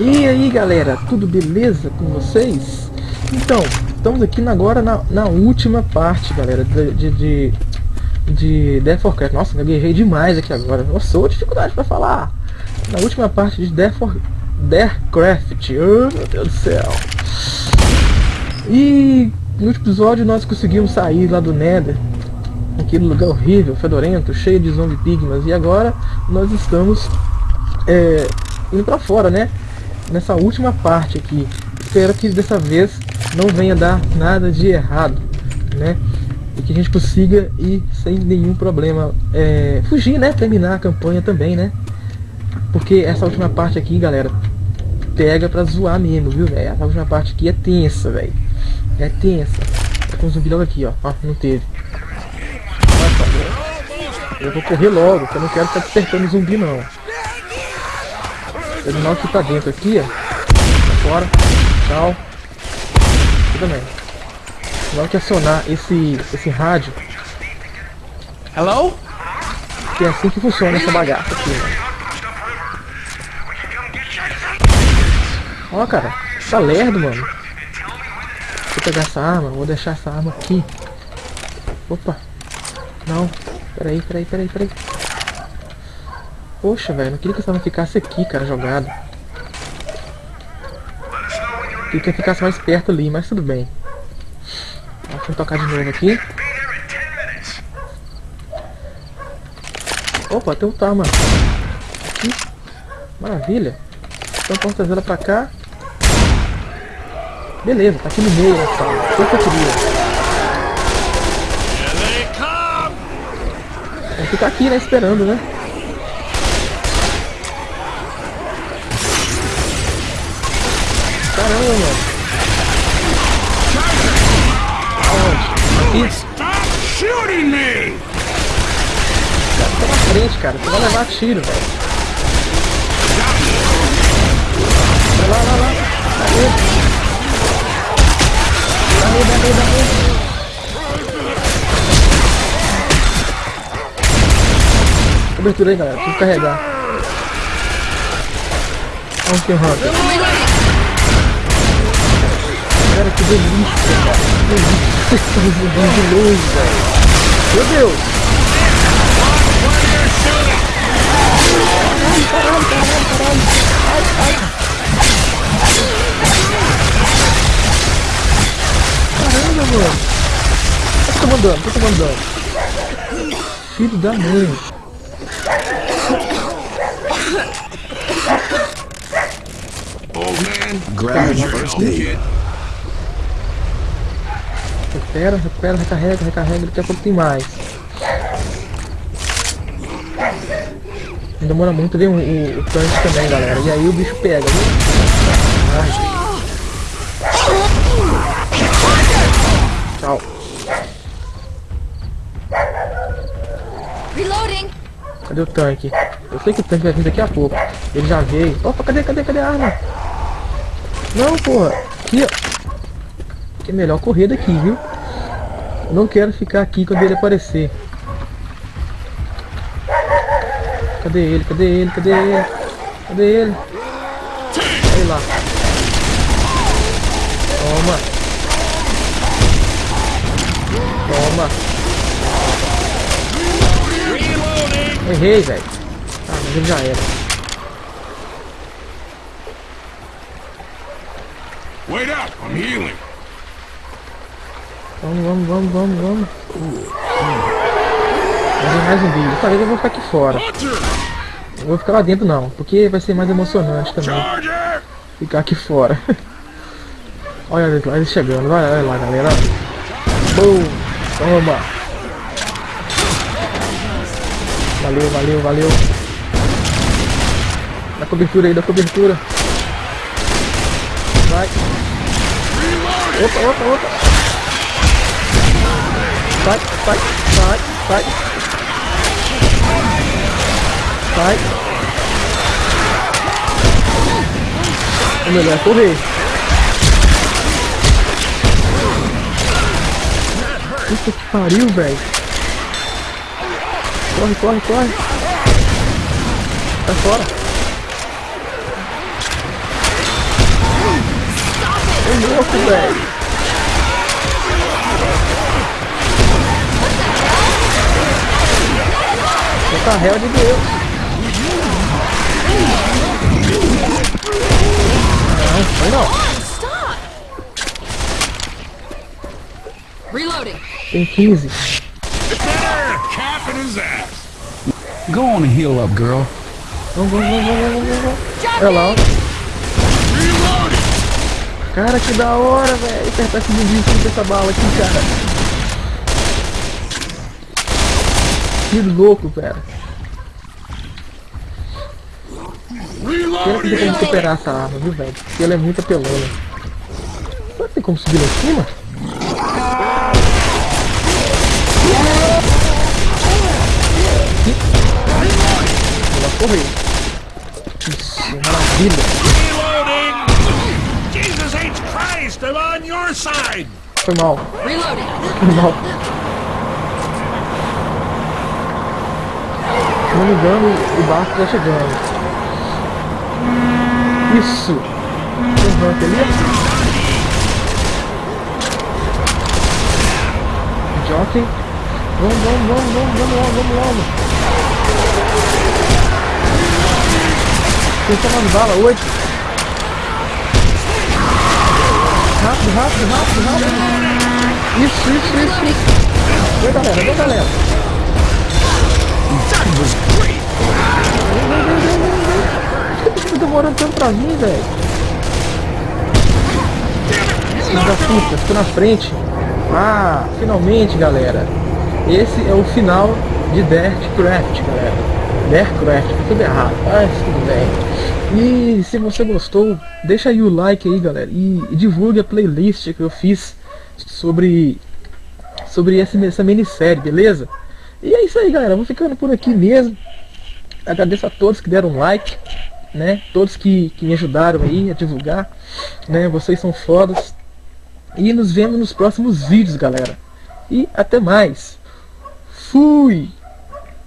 E aí galera, tudo beleza com vocês? Então, estamos aqui agora na, na última parte galera de, de, de, de Death for Craft. Nossa, eu guerrei demais aqui agora. Nossa, ô dificuldade para falar. Na última parte de Death for Deathcraft. Oh meu Deus do céu. E no último episódio nós conseguimos sair lá do Nether. Aquele lugar horrível, fedorento, cheio de zombie pigmas. E agora nós estamos é, indo pra fora, né? Nessa última parte aqui. Espero que dessa vez não venha dar nada de errado, né? E que a gente consiga ir sem nenhum problema. É, fugir, né? Terminar a campanha também, né? Porque essa última parte aqui, galera, pega pra zoar mesmo, viu, velho? Essa última parte aqui é tensa, velho. É tensa. Tá com um zumbi logo aqui, ó. Ó, não teve. Eu vou correr logo, eu não quero ficar despertando zumbi, não. Terminal aqui pra dentro aqui, ó. Fora. Tchau. Tudo bem. Que acionar esse, esse rádio. Hello? Que é assim que funciona essa bagaça aqui? Ó, cara. Tá lerdo, mano. Vou pegar essa arma. Vou deixar essa arma aqui. Opa. Não. Peraí, peraí, peraí, peraí. Poxa, velho, não queria que essa arma ficasse aqui, cara, jogado. Queria que ficasse mais perto ali, mas tudo bem. Deixa eu tocar de novo aqui. Opa, tem um Tama. Aqui. Maravilha. Então posso trazer ela pra cá. Beleza, tá aqui no meio da sala. Foi o que eu queria. Vamos ficar aqui, né, esperando, né? Caramba, mano. Aonde? Aqui? Cara, tá na frente, cara. Você vai levar tiro, velho. Vai lá, lá, lá. Daí. Daí, daí, daí. Cobertura aí, galera. Preciso carregar. Vamos que Hunter. Cara, que delícia, cara. Que delícia. Estão jogando de longe, velho. Meu Deus. Ai, caralho, caralho, caralho. Ai, ai. Mano. Tomando dano, tô tomando dano. Filho da mãe. Old man, grab your first aid. Recupera, recupera, recarrega, recarrega, daqui a pouco tem mais. Não demora muito ver o, o, o tanque também, galera. E aí o bicho pega, viu? Ai. Tchau. Reloading. Cadê o tanque? Eu sei que o tanque vai vir daqui a pouco. Ele já veio. Opa, cadê, cadê, cadê a arma? Não, porra. Aqui, ó. Que é melhor correr daqui, viu? Não quero ficar aqui quando ele aparecer. Cadê ele? Cadê ele? Cadê ele? Cadê ele? Olha lá. Toma. Toma. Errei, velho. Ah, mas ele já era. Wait up, I'm healing. Vamos, vamos, vamos, vamos, vamos. Mais um vídeo. Dessa vez eu vou ficar aqui fora. Não vou ficar lá dentro não, porque vai ser mais emocionante também. Ficar aqui fora. olha lá, ele chegando. Olha, olha lá, galera. Boom! Toma! Valeu, valeu, valeu. Dá cobertura aí, dá cobertura. Vai. Opa, opa, opa. Sai, sai, sai, sai. O melhor é correr. Puta que pariu, velho. Corre, corre, corre. Sai fora. louco, velho. Tá réu de Deus. Não, foi não. Reloading. Tem 15. There! Capping his ass! Go on and heal up, girl. Vamos, vamos, vamos, vamos, vamos. Olha lá! Cara, que da hora, velho. Apertar esse bundinho com essa bala aqui, cara. Que louco, cara. Pena que tem como superar essa arma, viu, velho? Porque ela é muito apelona. Será que tem como subir lá em cima? Ela correu. Isso, maravilha. Reloading! Jesus H. Christ, I'm on your side! Foi mal, foi mal. Se não me engano, o barco tá chegando. Isso! Levanta ali. Jockey. Vamos, vamos, vamos, vamos, vamos logo, vamos logo. Tá mandando bala? Oito. Rápido, rápido, rápido, rápido. Isso, isso, isso, isso. Vem galera, vem galera. Que tá demorando tanto pra vir, velho? Da puta, ficou na frente. Ah, finalmente, galera. Esse é o final de Dirtcraft, galera. Dirtcraft, tá tudo errado. Mas tudo bem. E se você gostou, deixa aí o like aí, galera. E, e divulgue a playlist que eu fiz sobre sobre essa, essa minissérie, beleza? E é isso aí, galera. Vou ficando por aqui mesmo. Agradeço a todos que deram like, né? Todos que, que me ajudaram aí a divulgar, né? Vocês são fodas. E nos vemos nos próximos vídeos, galera. E até mais. Fui!